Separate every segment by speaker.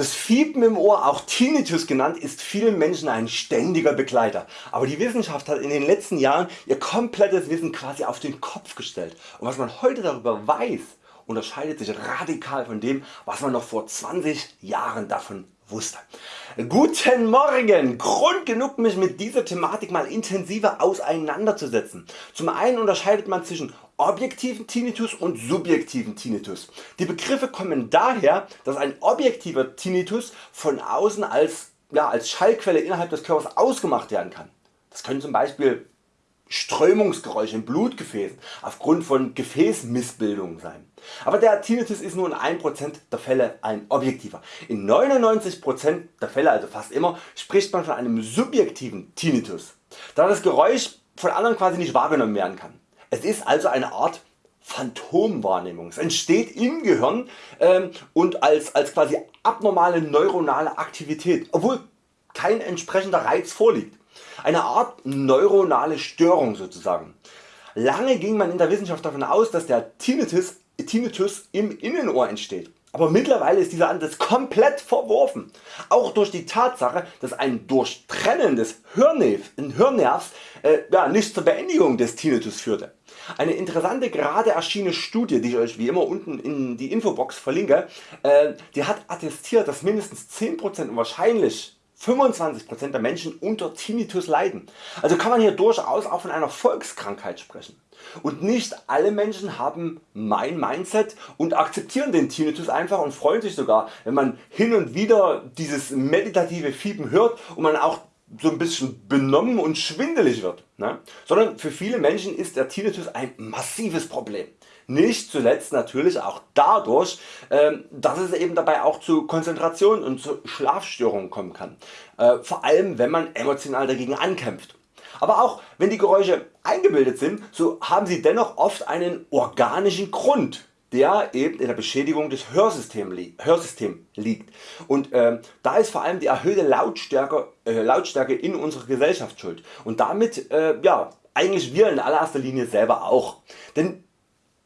Speaker 1: Das Fiepen im Ohr, auch Tinnitus genannt, ist vielen Menschen ein ständiger Begleiter. Aber die Wissenschaft hat in den letzten Jahren ihr komplettes Wissen quasi auf den Kopf gestellt. Und was man heute darüber weiß, unterscheidet sich radikal von dem was man noch vor 20 Jahren davon wusste. Guten Morgen! Grund genug mich mit dieser Thematik mal intensiver auseinanderzusetzen. Zum einen unterscheidet man zwischen objektiven Tinnitus und subjektiven Tinnitus. Die Begriffe kommen daher dass ein objektiver Tinnitus von außen als, ja, als Schallquelle innerhalb des Körpers ausgemacht werden kann. Das können zum Beispiel Strömungsgeräusche in Blutgefäßen aufgrund von Gefäßmissbildungen sein. Aber der Tinnitus ist nur in 1% der Fälle ein objektiver. In 99% der Fälle, also fast immer, spricht man von einem subjektiven Tinnitus, da das Geräusch von anderen quasi nicht wahrgenommen werden kann. Es ist also eine Art Phantomwahrnehmung. Es entsteht im Gehirn ähm, und als, als quasi abnormale neuronale Aktivität, obwohl kein entsprechender Reiz vorliegt. Eine Art neuronale Störung sozusagen. Lange ging man in der Wissenschaft davon aus, dass der Tinnitus, Tinnitus im Innenohr entsteht. Aber mittlerweile ist dieser Ansatz komplett verworfen, auch durch die Tatsache dass ein Durchtrennen des Hörnervs äh, ja, nicht zur Beendigung des Tinnitus führte. Eine interessante gerade erschienene Studie die ich Euch wie immer unten in die Infobox verlinke, äh, die hat attestiert dass mindestens 10% und wahrscheinlich 25% der Menschen unter Tinnitus leiden. Also kann man hier durchaus auch von einer Volkskrankheit sprechen. Und nicht alle Menschen haben mein Mindset und akzeptieren den Tinnitus einfach und freuen sich sogar wenn man hin und wieder dieses meditative Fiepen hört und man auch so ein bisschen benommen und schwindelig wird, ne? sondern für viele Menschen ist der Tinnitus ein massives Problem. Nicht zuletzt natürlich auch dadurch, ähm, dass es eben dabei auch zu Konzentration und zu Schlafstörungen kommen kann, äh, vor allem wenn man emotional dagegen ankämpft. Aber auch wenn die Geräusche eingebildet sind, so haben sie dennoch oft einen organischen Grund der eben in der Beschädigung des Hörsystems liegt. Und äh, da ist vor allem die erhöhte Lautstärke, äh, Lautstärke in unserer Gesellschaft schuld und damit äh, ja, eigentlich wir in allererster Linie selber auch. Denn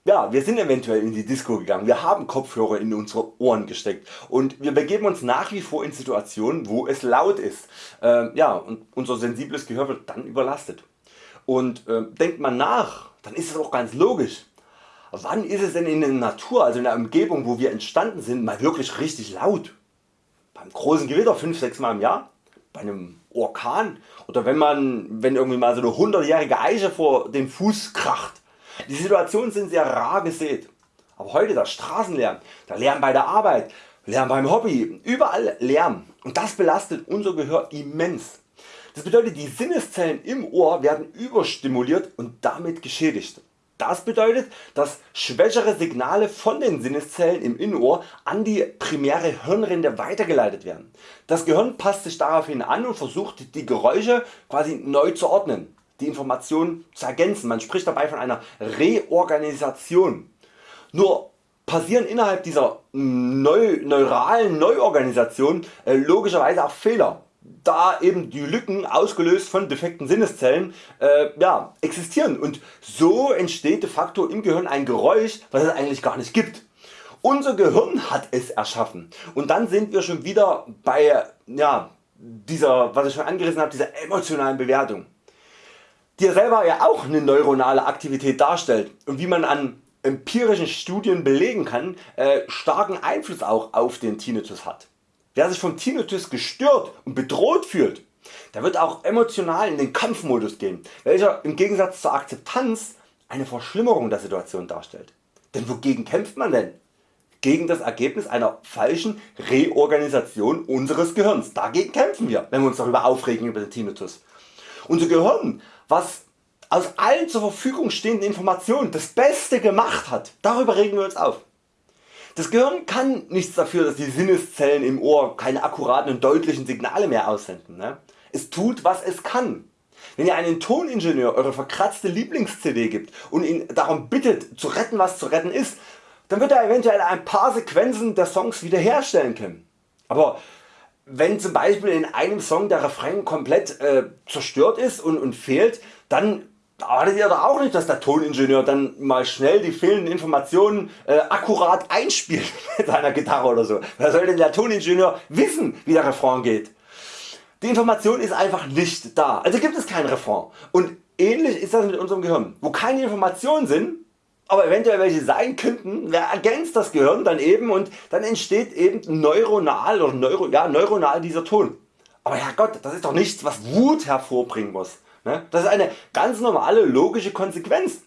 Speaker 1: ja, wir sind eventuell in die Disco gegangen, wir haben Kopfhörer in unsere Ohren gesteckt und wir begeben uns nach wie vor in Situationen wo es laut ist. Äh, ja, und unser sensibles Gehör wird dann überlastet. Und äh, denkt man nach, dann ist es auch ganz logisch. Wann ist es denn in der Natur, also in der Umgebung wo wir entstanden sind, mal wirklich richtig laut? Beim großen Gewitter 5-6 Mal im Jahr? Bei einem Orkan? Oder wenn man wenn irgendwie mal so eine 100-jährige Eiche vor dem Fuß kracht? Die Situationen sind sehr rar gesät. Aber heute der Straßenlärm, der Lärm bei der Arbeit, Lärm beim Hobby, überall Lärm und das belastet unser Gehör immens. Das bedeutet die Sinneszellen im Ohr werden überstimuliert und damit geschädigt. Das bedeutet dass schwächere Signale von den Sinneszellen im Innenohr an die primäre Hirnrinde weitergeleitet werden. Das Gehirn passt sich daraufhin an und versucht die Geräusche quasi neu zu ordnen die Information zu ergänzen. Man spricht dabei von einer Reorganisation. Nur passieren innerhalb dieser neu, neuralen Neuorganisation äh, logischerweise auch Fehler, da eben die Lücken ausgelöst von defekten Sinneszellen äh, ja, existieren und so entsteht de facto im Gehirn ein Geräusch was es eigentlich gar nicht gibt. Unser Gehirn hat es erschaffen und dann sind wir schon wieder bei ja, dieser was ich schon angerissen habe, dieser emotionalen Bewertung die selber ja auch eine neuronale Aktivität darstellt und wie man an empirischen Studien belegen kann, äh, starken Einfluss auch auf den Tinnitus hat. Wer sich vom Tinnitus gestört und bedroht fühlt, der wird auch emotional in den Kampfmodus gehen, welcher im Gegensatz zur Akzeptanz eine Verschlimmerung der Situation darstellt. Denn wogegen kämpft man denn? Gegen das Ergebnis einer falschen Reorganisation unseres Gehirns. Dagegen kämpfen wir, wenn wir uns darüber aufregen über den Tinnitus. Unser Gehirn was aus allen zur Verfügung stehenden Informationen das Beste gemacht hat, darüber regen wir uns auf. Das Gehirn kann nichts dafür dass die Sinneszellen im Ohr keine akkuraten und deutlichen Signale mehr aussenden. Ne? Es tut was es kann. Wenn ihr einen Toningenieur eure verkratzte Lieblings CD gibt und ihn darum bittet zu retten was zu retten ist, dann wird er eventuell ein paar Sequenzen der Songs wiederherstellen können. Aber wenn zum Beispiel in einem Song der Refrain komplett äh, zerstört ist und, und fehlt, dann erwartet ihr doch auch nicht dass der Toningenieur dann mal schnell die fehlenden Informationen äh, akkurat einspielt mit seiner Gitarre oder so. Wer soll denn der Toningenieur wissen wie der Refrain geht? Die Information ist einfach nicht da, also gibt es kein Refrain. Und ähnlich ist das mit unserem Gehirn. Wo keine Informationen sind, aber eventuell welche sein könnten, wer ergänzt das Gehirn dann eben und dann entsteht eben neuronal oder neuro, ja, neuronal dieser Ton. Aber Herrgott, das ist doch nichts was Wut hervorbringen muss. Ne? Das ist eine ganz normale logische Konsequenz.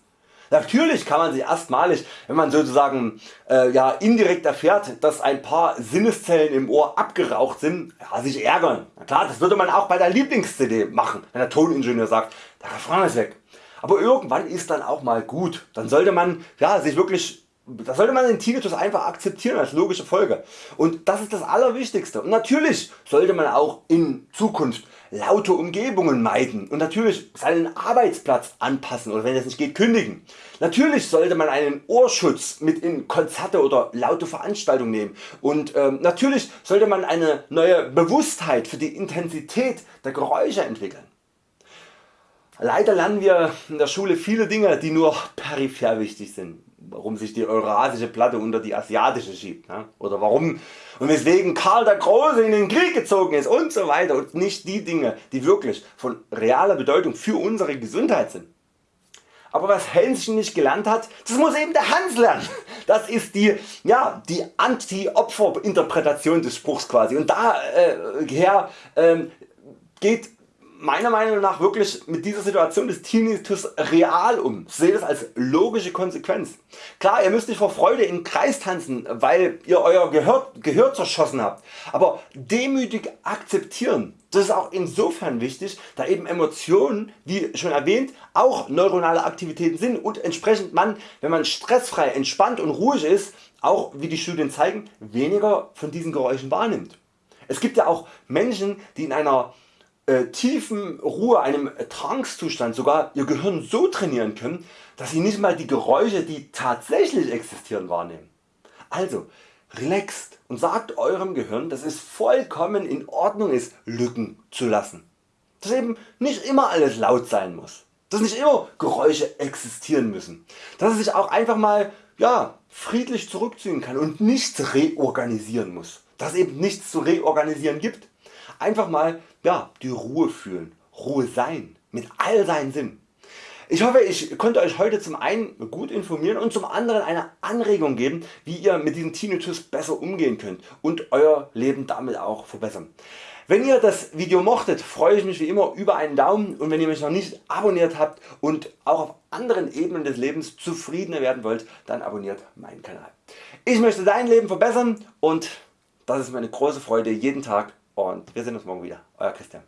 Speaker 1: Natürlich kann man sich erstmalig, wenn man sozusagen äh, ja, indirekt erfährt, dass ein paar Sinneszellen im Ohr abgeraucht sind, ja, sich ärgern. Na klar, das würde man auch bei der Lieblings-CD machen, wenn der Toningenieur sagt, der Refrain ist weg. Aber irgendwann ist dann auch mal gut. Dann sollte man ja, sich wirklich da sollte man den Tinnitus einfach akzeptieren als logische Folge. Und das ist das Allerwichtigste. Und natürlich sollte man auch in Zukunft laute Umgebungen meiden und natürlich seinen Arbeitsplatz anpassen oder wenn es nicht geht kündigen. Natürlich sollte man einen Ohrschutz mit in Konzerte oder laute Veranstaltungen nehmen und ähm, natürlich sollte man eine neue Bewusstheit für die Intensität der Geräusche entwickeln. Leider lernen wir in der Schule viele Dinge die nur peripher wichtig sind warum sich die eurasische Platte unter die asiatische schiebt ne? oder warum und weswegen Karl der Große in den Krieg gezogen ist und so weiter und nicht die Dinge die wirklich von realer Bedeutung für unsere Gesundheit sind. Aber was Hänschen nicht gelernt hat, das muss eben der Hans lernen. Das ist die, ja, die Anti-Opfer-Interpretation des Spruchs quasi und daher äh, äh, geht meiner Meinung nach wirklich mit dieser Situation des Tinnitus real um. Seht es als logische Konsequenz. Klar ihr müsst nicht vor Freude in Kreis tanzen weil ihr Euer Gehör, Gehör zerschossen habt, aber demütig akzeptieren. Das ist auch insofern wichtig da eben Emotionen wie schon erwähnt auch neuronale Aktivitäten sind und entsprechend man wenn man stressfrei, entspannt und ruhig ist auch wie die Studien zeigen weniger von diesen Geräuschen wahrnimmt. Es gibt ja auch Menschen die in einer äh, tiefen Ruhe, einem Trancezustand sogar ihr Gehirn so trainieren können, dass sie nicht mal die Geräusche die tatsächlich existieren wahrnehmen. Also relaxt und sagt Eurem Gehirn dass es vollkommen in Ordnung ist Lücken zu lassen. Dass eben nicht immer alles laut sein muss. Dass nicht immer Geräusche existieren müssen. Dass es sich auch einfach mal ja, friedlich zurückziehen kann und nichts reorganisieren muss. Dass eben nichts zu reorganisieren gibt. Einfach mal ja, die Ruhe fühlen, Ruhe sein, mit all seinen Sinn. Ich hoffe ich konnte Euch heute zum einen gut informieren und zum anderen eine Anregung geben wie ihr mit diesem Tinnitus besser umgehen könnt und Euer Leben damit auch verbessern. Wenn ihr das Video mochtet freue ich mich wie immer über einen Daumen und wenn ihr mich noch nicht abonniert habt und auch auf anderen Ebenen des Lebens zufriedener werden wollt, dann abonniert meinen Kanal. Ich möchte dein Leben verbessern und das ist meine große Freude jeden Tag und wir sehen uns morgen wieder. Euer Christian.